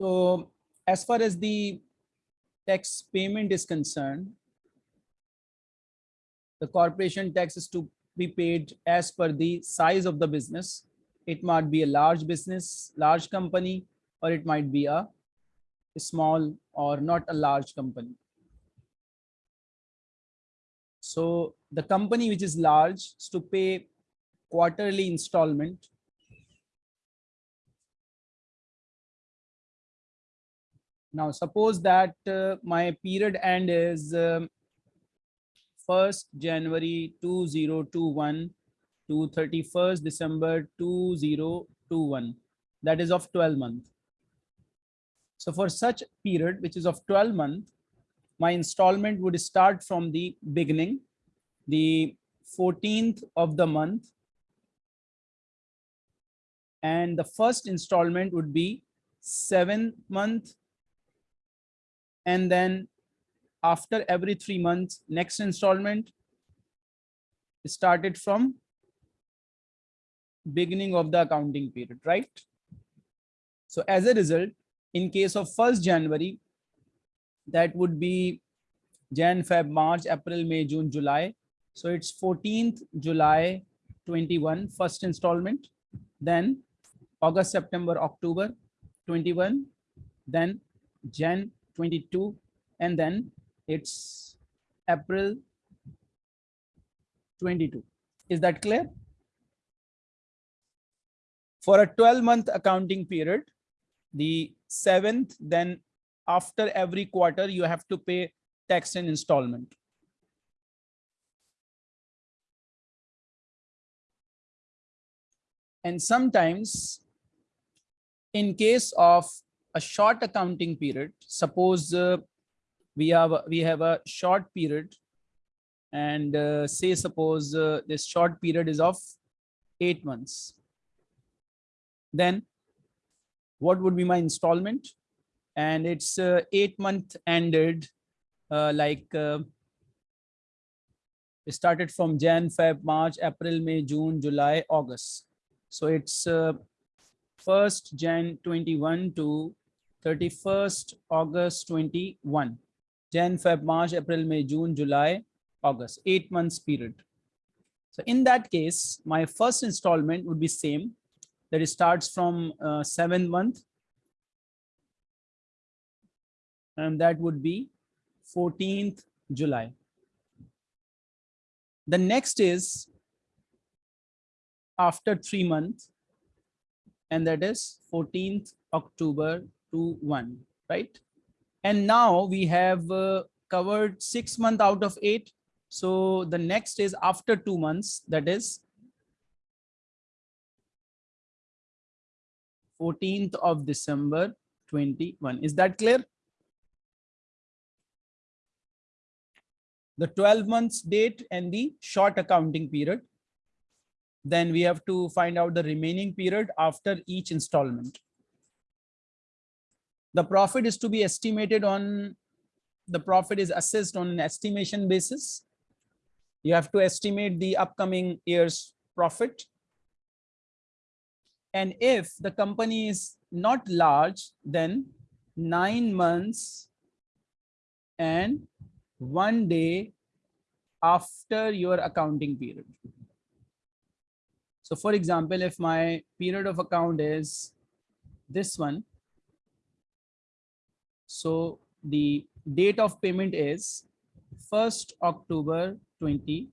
So as far as the tax payment is concerned, the corporation tax is to be paid as per the size of the business. It might be a large business, large company, or it might be a small or not a large company. So the company which is large is to pay quarterly installment. Now suppose that uh, my period end is um, 1st January 2021 to 31st December 2021 that is of 12 month. So for such period which is of 12 month my installment would start from the beginning the 14th of the month and the first installment would be seventh month and then after every three months next installment started from beginning of the accounting period right? So as a result in case of 1st january that would be jan feb march april may june july. So it's 14th july 21 first installment then august september october 21 then jan 22 and then it's April 22. Is that clear? For a 12 month accounting period, the seventh, then after every quarter, you have to pay tax and installment. And sometimes in case of a short accounting period, suppose uh, we have we have a short period and uh, say suppose uh, this short period is of eight months. Then what would be my installment? And it's uh, eight month ended uh, like uh, started from jan feb march april may june july august. So it's uh, first jan 21 to 31st august 21 Jan, Feb, March, April, May, June, July, August, eight months period. So in that case, my first installment would be same that it starts from uh, seventh month. And that would be 14th July. The next is after three months, and that is 14th October to 1, right? And now we have uh, covered six months out of eight. So the next is after two months, that is 14th of December 21. Is that clear? The 12 months date and the short accounting period. Then we have to find out the remaining period after each installment the profit is to be estimated on the profit is assessed on an estimation basis. You have to estimate the upcoming year's profit. And if the company is not large then nine months and one day after your accounting period. So for example if my period of account is this one so the date of payment is 1st October 21.